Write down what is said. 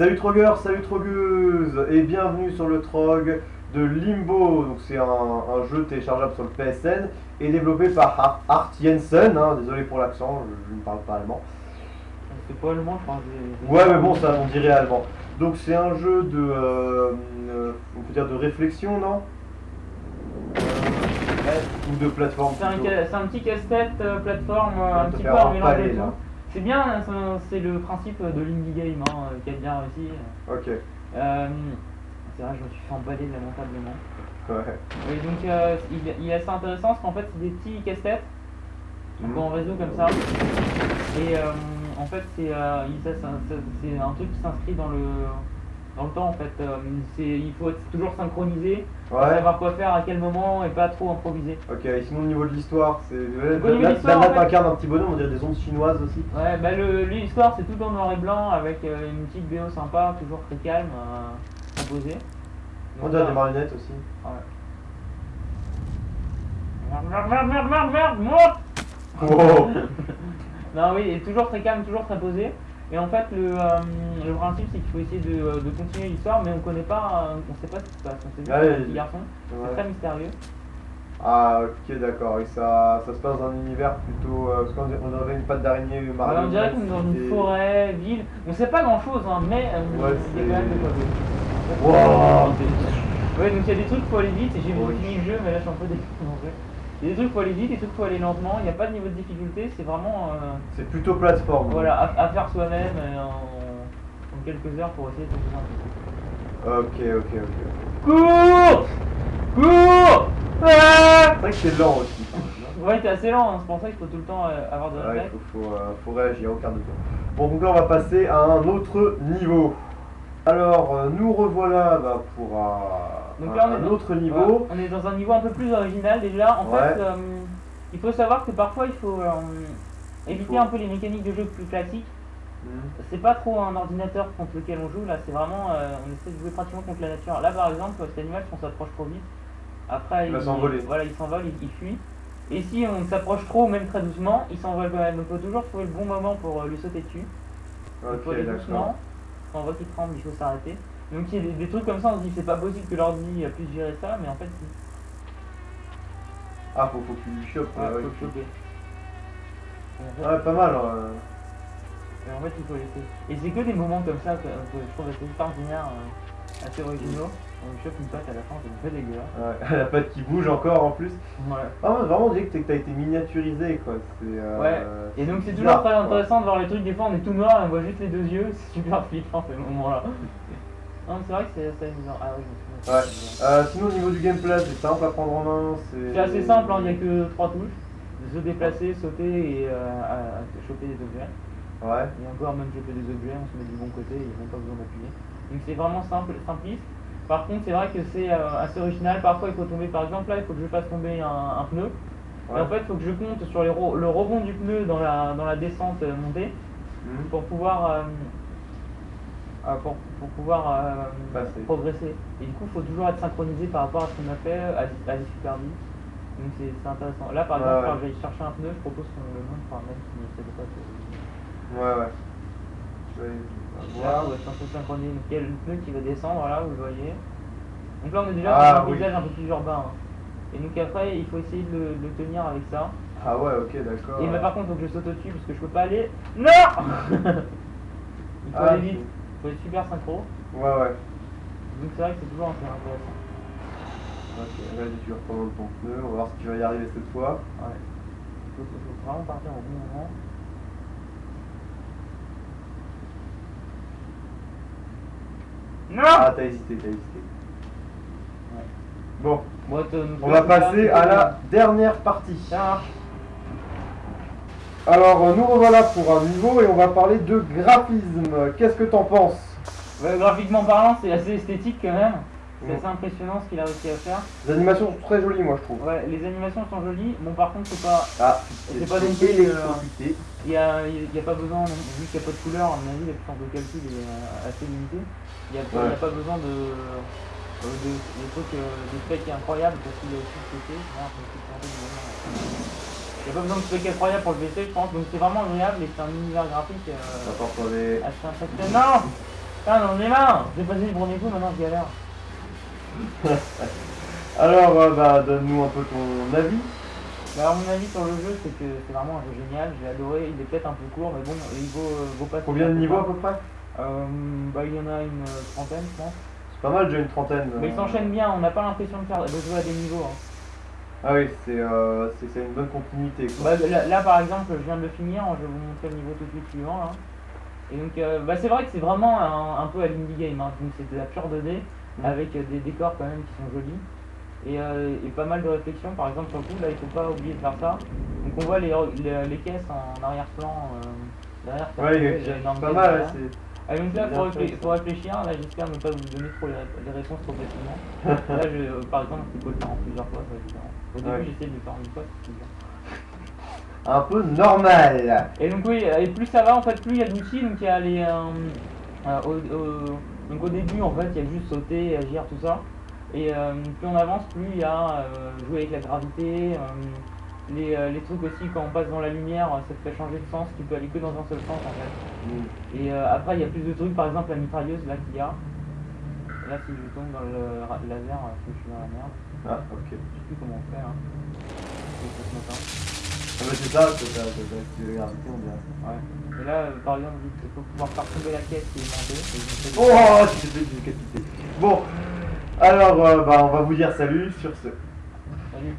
Salut Trogueur, salut Trogueuse et bienvenue sur le Trog de Limbo. Donc c'est un, un jeu téléchargeable sur le PSN et développé par Art, Jensen. hein, désolé pour l'accent, je, je ne parle pas allemand. C'est pas allemand, je pense. Ouais mais bon ça on dirait allemand. Donc c'est un jeu de euh, euh, on peut dire de réflexion non? Ou de plateforme C'est un, petit casse-tête euh, plateforme, un petit peu à C'est bien, hein, c'est- le principe de l'indie game hein, euh, qui a bien réussi. Ok, Euh, c'est vrai, je me suis fait emballer lamentablement. ouais. Oui, donc euh, il, il est assez intéressant parce qu'en fait, c'est des petits casse-têtes, donc Mhm. en réseau comme ça. Et euh, en fait, c'est un truc qui s'inscrit dans le, dans le temps en fait. Euh, c'est- il faut être toujours synchronisé, Ouais. savoir quoi faire à quel moment et pas trop improviser. Ok, et sinon au niveau de l'histoire, c'est. Fait- t'incarnes un petit bonhomme, on dirait des ondes chinoises aussi. Ouais, bah le- l'histoire c'est tout en noir et blanc avec euh, une petite BO sympa, toujours très calme, euh, composée. On Donc, dirait là- des marionnettes aussi. Ouais. Merde, merde, merde, merde, merde, merde, merde Wow. Non, oui, et toujours très calme, toujours très posé. Et en fait, le, euh, le principe c'est qu'il faut essayer de, euh, de continuer l'histoire, mais on connaît pas, euh, on sait pas ce qui se passe. On sait juste Ouais, qu'il y a un il- petit garçon, Ouais. c'est très mystérieux. Ah ok d'accord, et ça, ça se passe dans un univers plutôt... euh, parce qu'on on aurait une patte d'araignée Ouais, marionnette. on dirait qu'on est dans une forêt, ville. On sait pas grand chose, hein, mais euh, Ouais, il y a quand même de quoi c'est-. Wow. Ouais, donc il y a des trucs, faut aller vite, et j'ai Oui. fini le jeu, mais là je suis un peu déçu Il y a des trucs, faut aller vite, des trucs, faut aller lentement, il n'y a pas de niveau de difficulté, c'est vraiment euh, C'est plutôt plateforme. voilà, à, à faire soi-même euh, en, en quelques heures pour essayer de trouver un truc. Ok, ok, ok. Cours Cours Ah C'est vrai que c'est lent aussi. même, Ouais, t'es assez lent, hein, c'est pour ça qu'il faut tout le temps euh, avoir de hein. Ouais, réflexe. faut, faut, euh, faut réagir au quart de tour. Bon, donc là on va passer à un autre niveau. Alors, nous revoilà bah, pour Donc un, là, on est un dans- autre niveau. Voilà, on est dans un niveau un peu plus original déjà. En Ouais. fait, euh, il faut savoir que parfois il faut euh, éviter faut- un peu les mécaniques de jeu plus classiques. Hmm. C'est pas trop un ordinateur contre lequel on joue, là c'est vraiment, euh, on essaie de jouer pratiquement contre la nature. Là par exemple, cet animal, si on s'approche trop vite, après Il va s'envoler. Voilà, il s'envole, il, il fuit. Et si on s'approche trop, même très doucement, il s'envole quand même. Donc il faut toujours trouver le bon moment pour lui sauter dessus. il faut aller doucement. Quand on voit qu'il tremble, il faut s'arrêter. Donc il y a des, des trucs comme ça, on se dit c'est pas possible que l'ordi puisse gérer ça, mais en fait si. Ah, faut, faut qu'il lui chope. Ouais, ouais, faut ouais. le choper. Et en fait- Ouais, pas mal. hein. Et en fait, il faut laisser. Et c'est que des moments comme ça que, que je trouve assez extraordinaires, euh, assez originaux. On lui chope une patte à la fin, c'est un peu dégueulasse. Ouais, la patte qui bouge encore en plus. Ouais. Ah, ouais, vraiment, on dirait que t'as- que été miniaturisé quoi. Euh, Ouais. Et donc c'est bizarre, toujours très intéressant de voir les trucs, des fois on est tout noir et on voit juste les deux yeux, c'est super flippant ces moments-là. Non c'est vrai que c'est assez amusant. Ah oui, je me Ouais. souviens. Euh, sinon, au niveau du gameplay, c'est simple à prendre en main. C'est assez simple, hein, il n'y a que trois touches. Se déplacer, sauter et euh, à- à choper des objets. Ouais. Et encore même choper des objets, on se met du bon côté, il n'y a même pas besoin d'appuyer. Donc c'est vraiment simple, simpliste. Par contre c'est vrai que c'est euh, assez original, parfois il faut tomber, par exemple là il faut que je fasse tomber un, un pneu. Et en fait il faut que je compte sur les le rebond du pneu dans la, dans la descente montée Mhm. pour pouvoir, pour, pour pouvoir euh, Passer. progresser. Et du coup il faut toujours être synchronisé par rapport à ce qu'on a fait à, à la superbie. Donc c'est c'est intéressant. Là par Ouais, exemple ouais. quand je vais chercher un pneu, je propose qu'on le montre par même si c'est pas que- Ouais, ouais. Je vais Là, voir. où est un peu synchronisé. Donc il y a le pneu qui va descendre, là, vous le voyez. Donc là, on est déjà Ah, dans un oui. paysage un peu plus urbain. hein. Et donc après, il faut essayer de le, de le tenir avec ça. Ah ouais, ok, d'accord. Et mais par contre, faut que je saute au-dessus parce que je peux pas aller. Non Il faut Ah, aller vite. Faut être super synchro. Ouais, ouais. Donc c'est vrai que c'est toujours assez intéressant. Ok, vas-y, tu reprends ton pneu. On va voir si tu vas y arriver cette fois. Ouais. Il faut, faut vraiment partir au bon moment. Non Ah, t'as hésité, t'as hésité. Ouais. Bon, on va passer à la dernière partie. Ça marche. Alors, euh, nous revoilà pour un niveau et on va parler de graphisme. Qu'est-ce que t'en penses? Ouais, graphiquement parlant, c'est assez esthétique quand même. C'est assez impressionnant ce qu'il a réussi à faire. Les animations sont très jolies, moi, je trouve. Ouais, les animations sont jolies. Bon, par contre, c'est pas. Ah, C'est pas non plus, euh. Il y a, il y a pas besoin, vu qu'il n'y a pas de couleur, à mon avis, la puissance de calcul est euh, assez limitée. Il n'y a, pas- il y a Ouais. pas besoin de. euh, de, des trucs, des specs incroyables parce qu'il y a aussi le PC. Il n'y a pas besoin de specs incroyables pour le PC, je pense. Donc c'est vraiment agréable et c'est un univers graphique euh, Attends, sur les... assez impressionnant. Putain, j'en ai marre J'ai passé le premier coup, maintenant je galère. Alors, euh, bah, donne-nous un peu ton avis. Bah, alors, mon avis sur le jeu, c'est que c'est vraiment un jeu génial. J'ai adoré. Il est peut-être un peu court, mais bon, il vaut, euh, vaut pas Combien de niveaux à peu près? Euh, Bah, il y en a une trentaine, je pense. C'est pas mal, déjà une trentaine. Mais il euh. s'enchaîne bien, on n'a pas l'impression de, faire, de jouer à des niveaux. hein. Ah oui, c'est euh, une bonne continuité. Quoi. Bah, là, là, par exemple, je viens de le finir, je vais vous montrer le niveau tout de suite suivant là. Et donc, euh, bah, c'est vrai que c'est vraiment un, un peu à l'indie game, hein. donc c'est de la pure 2D Mm. avec euh, des décors quand même qui sont jolis et, euh, et pas mal de réflexions. Par exemple, sur le coup, là, il faut pas oublier de faire ça. Donc, on voit les, les, les caisses en arrière-plan. Euh, derrière, Ouais, il y a il y a énorme pas mal. C'est- Ah, donc là, C'est faut, bien réflé- fait, ça. faut réfléchir, là j'espère ne pas vous donner trop les, les réponses trop facilement. là, je, par exemple, tu peux le faire en plusieurs fois, ça va être différent. Au début, Ouais. j'essaie de le faire en une fois, c'est plus dur. Un peu normal. Et donc oui, et plus ça va, en fait, plus il y a d'outils, donc il y a les... euh, euh, au, donc au début, en fait, il y a juste sauter, agir, tout ça. Et euh, plus on avance, plus il y a jouer avec la gravité, les, euh, les trucs aussi, quand on passe dans la lumière, ça te fait changer de sens, tu peux aller que dans un seul sens, en fait. Mm. Et euh, après, il y a plus de trucs, par exemple la mitrailleuse là qu'il y a. Là, si je tombe dans le laser, euh, je suis dans la merde. Ah, ok. Je sais plus comment on fait un- Ah, bah, c'est ça, c'est ça, c'est ça, c'est la gravité, on dirait. Ouais. Et là, euh, par exemple, il faut pouvoir faire tomber la caisse qui est montée. je Oh, tu t'es fait décapiter. Bon, alors, euh, bah, on va vous dire salut sur ce. Salut.